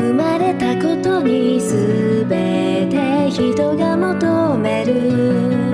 生まれたことに全て人が求める。